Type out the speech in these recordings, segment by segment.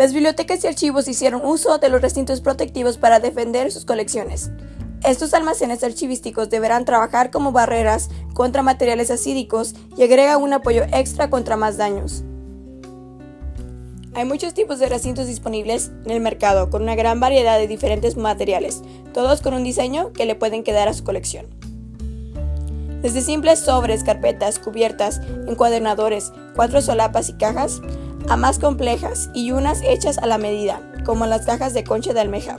Las bibliotecas y archivos hicieron uso de los recintos protectivos para defender sus colecciones. Estos almacenes archivísticos deberán trabajar como barreras contra materiales acídicos y agrega un apoyo extra contra más daños. Hay muchos tipos de recintos disponibles en el mercado con una gran variedad de diferentes materiales, todos con un diseño que le pueden quedar a su colección. Desde simples sobres, carpetas, cubiertas, encuadernadores, cuatro solapas y cajas, a más complejas y unas hechas a la medida, como las cajas de concha de almeja.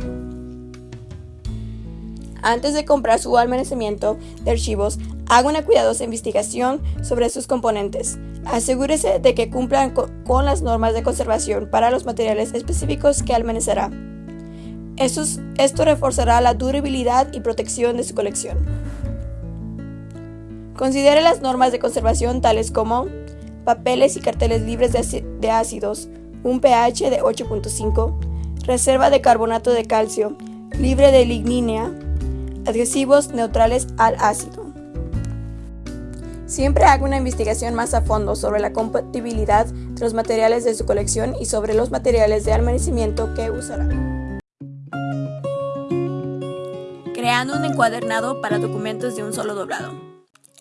Antes de comprar su almacenamiento de archivos, haga una cuidadosa investigación sobre sus componentes. Asegúrese de que cumplan con las normas de conservación para los materiales específicos que almacenará. esto reforzará la durabilidad y protección de su colección. Considere las normas de conservación tales como papeles y carteles libres de ácidos, un pH de 8.5, reserva de carbonato de calcio, libre de lignina, adhesivos neutrales al ácido. Siempre haga una investigación más a fondo sobre la compatibilidad de los materiales de su colección y sobre los materiales de almacenamiento que usará. Creando un encuadernado para documentos de un solo doblado.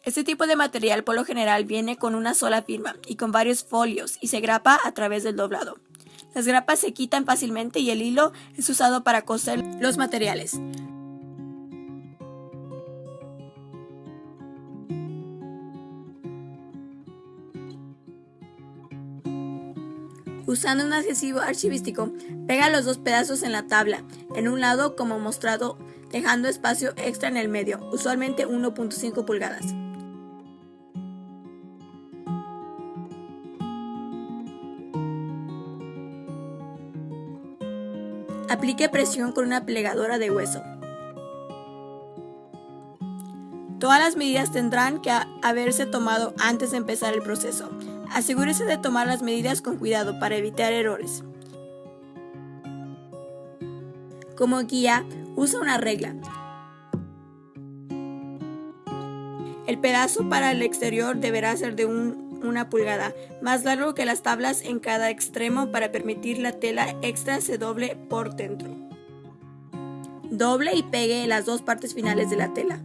Este tipo de material por lo general viene con una sola firma y con varios folios y se grapa a través del doblado. Las grapas se quitan fácilmente y el hilo es usado para coser los materiales. Usando un adhesivo archivístico, pega los dos pedazos en la tabla, en un lado como mostrado, dejando espacio extra en el medio, usualmente 1.5 pulgadas. Aplique presión con una plegadora de hueso. Todas las medidas tendrán que haberse tomado antes de empezar el proceso. Asegúrese de tomar las medidas con cuidado para evitar errores. Como guía, usa una regla. El pedazo para el exterior deberá ser de una pulgada, más largo que las tablas en cada extremo para permitir la tela extra se doble por dentro. Doble y pegue las dos partes finales de la tela.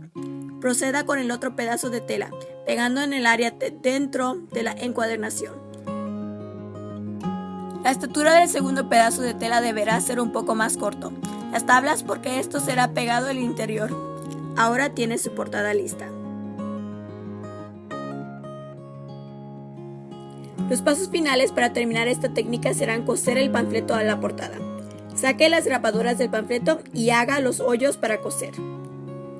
Proceda con el otro pedazo de tela, pegando en el área dentro de la encuadernación. La estatura del segundo pedazo de tela deberá ser un poco más corto. Las tablas porque esto será pegado al interior. Ahora tiene su portada lista. Los pasos finales para terminar esta técnica serán coser el panfleto a la portada. Saque las grapaduras del panfleto y haga los hoyos para coser.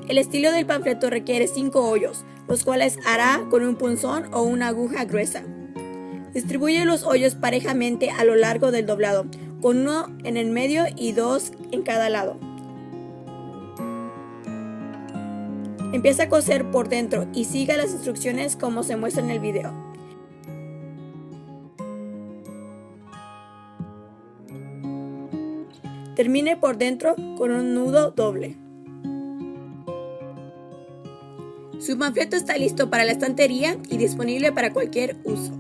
El estilo del panfleto requiere 5 hoyos, los cuales hará con un punzón o una aguja gruesa. Distribuye los hoyos parejamente a lo largo del doblado, con uno en el medio y dos en cada lado. Empieza a coser por dentro y siga las instrucciones como se muestra en el video. Termine por dentro con un nudo doble. Su panfleto está listo para la estantería y disponible para cualquier uso.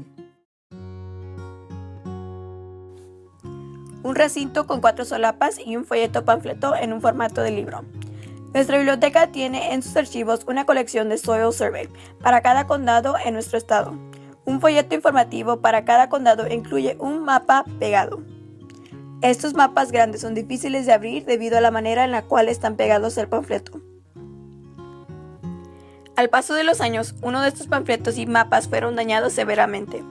Un recinto con cuatro solapas y un folleto panfleto en un formato de libro. Nuestra biblioteca tiene en sus archivos una colección de Soil Survey para cada condado en nuestro estado. Un folleto informativo para cada condado incluye un mapa pegado. Estos mapas grandes son difíciles de abrir debido a la manera en la cual están pegados al panfleto. Al paso de los años, uno de estos panfletos y mapas fueron dañados severamente,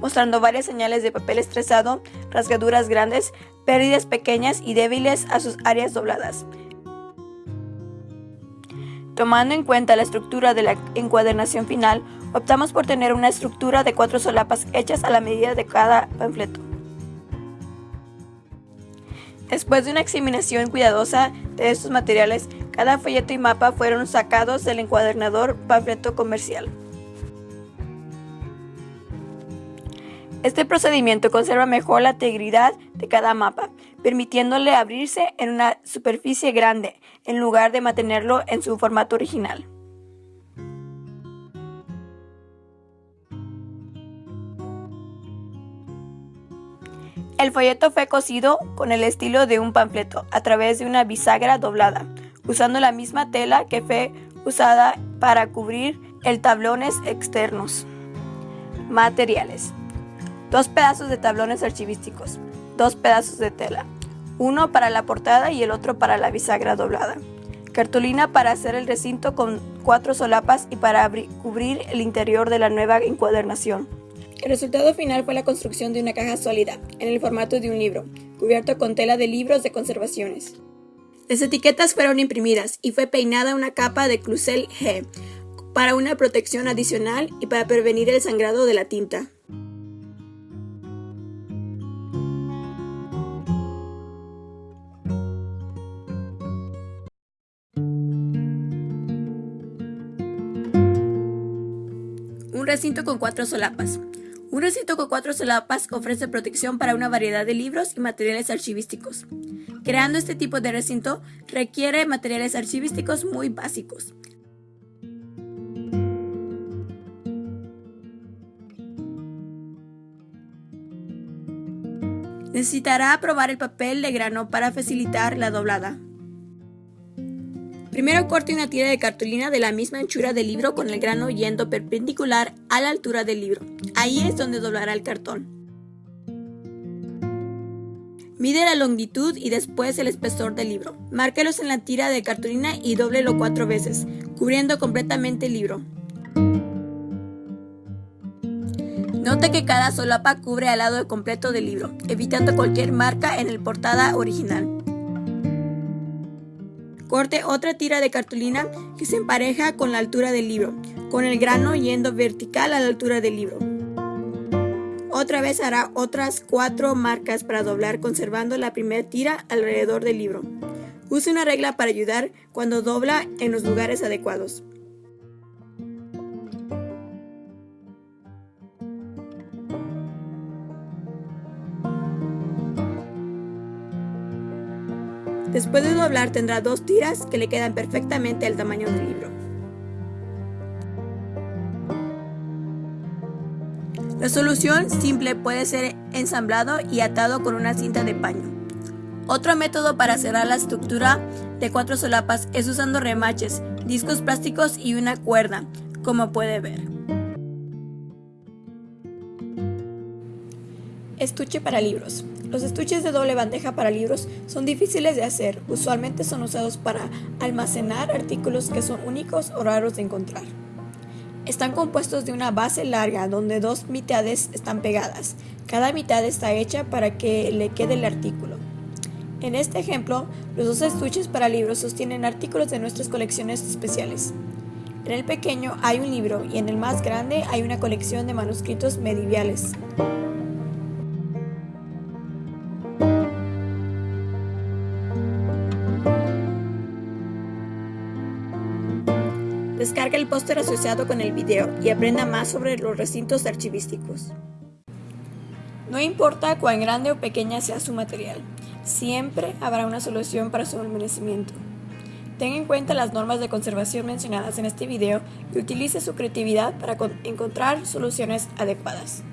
mostrando varias señales de papel estresado, rasgaduras grandes, pérdidas pequeñas y débiles a sus áreas dobladas. Tomando en cuenta la estructura de la encuadernación final, optamos por tener una estructura de cuatro solapas hechas a la medida de cada panfleto. Después de una examinación cuidadosa de estos materiales, cada folleto y mapa fueron sacados del encuadernador panfleto comercial. Este procedimiento conserva mejor la integridad de cada mapa, permitiéndole abrirse en una superficie grande, en lugar de mantenerlo en su formato original. El folleto fue cosido con el estilo de un panfleto a través de una bisagra doblada, usando la misma tela que fue usada para cubrir el tablones externos. Materiales. Dos pedazos de tablones archivísticos, dos pedazos de tela, uno para la portada y el otro para la bisagra doblada. Cartulina para hacer el recinto con cuatro solapas y para cubrir el interior de la nueva encuadernación. El resultado final fue la construcción de una caja sólida, en el formato de un libro, cubierto con tela de libros de conservaciones. Las etiquetas fueron imprimidas y fue peinada una capa de Clusel G para una protección adicional y para prevenir el sangrado de la tinta. Un recinto con cuatro solapas. Un recinto con cuatro solapas ofrece protección para una variedad de libros y materiales archivísticos. Creando este tipo de recinto requiere materiales archivísticos muy básicos. Necesitará probar el papel de grano para facilitar la doblada. Primero corte una tira de cartulina de la misma anchura del libro con el grano yendo perpendicular a la altura del libro. Ahí es donde doblará el cartón. Mide la longitud y después el espesor del libro. Márquelos en la tira de cartulina y dóblelo cuatro veces, cubriendo completamente el libro. Note que cada solapa cubre al lado completo del libro, evitando cualquier marca en el portada original. Corte otra tira de cartulina que se empareja con la altura del libro, con el grano yendo vertical a la altura del libro. Otra vez hará otras cuatro marcas para doblar conservando la primera tira alrededor del libro. Use una regla para ayudar cuando dobla en los lugares adecuados. Después de doblar tendrá dos tiras que le quedan perfectamente al tamaño del libro. La solución simple puede ser ensamblado y atado con una cinta de paño. Otro método para cerrar la estructura de cuatro solapas es usando remaches, discos plásticos y una cuerda, como puede ver. Estuche para libros. Los estuches de doble bandeja para libros son difíciles de hacer, usualmente son usados para almacenar artículos que son únicos o raros de encontrar. Están compuestos de una base larga donde dos mitades están pegadas. Cada mitad está hecha para que le quede el artículo. En este ejemplo, los dos estuches para libros sostienen artículos de nuestras colecciones especiales. En el pequeño hay un libro y en el más grande hay una colección de manuscritos medievales. Descarga el póster asociado con el video y aprenda más sobre los recintos archivísticos. No importa cuán grande o pequeña sea su material, siempre habrá una solución para su almacenamiento. Tenga en cuenta las normas de conservación mencionadas en este video y utilice su creatividad para encontrar soluciones adecuadas.